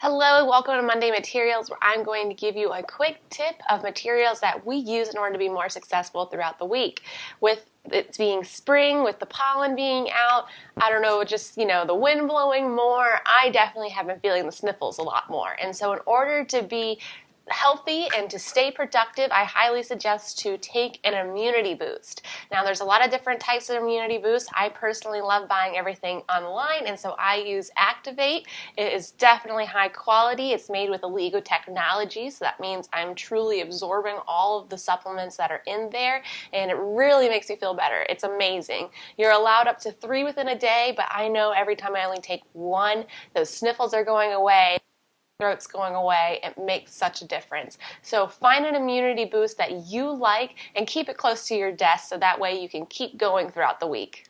Hello, welcome to Monday Materials where I'm going to give you a quick tip of materials that we use in order to be more successful throughout the week. With it being spring, with the pollen being out, I don't know, just, you know, the wind blowing more, I definitely have been feeling the sniffles a lot more. And so in order to be healthy and to stay productive, I highly suggest to take an immunity boost. Now, there's a lot of different types of immunity boosts. I personally love buying everything online, and so I use Activate. It is definitely high quality. It's made with Alligo technology, so that means I'm truly absorbing all of the supplements that are in there, and it really makes me feel better. It's amazing. You're allowed up to three within a day, but I know every time I only take one, those sniffles are going away throat's going away, it makes such a difference. So find an immunity boost that you like and keep it close to your desk so that way you can keep going throughout the week.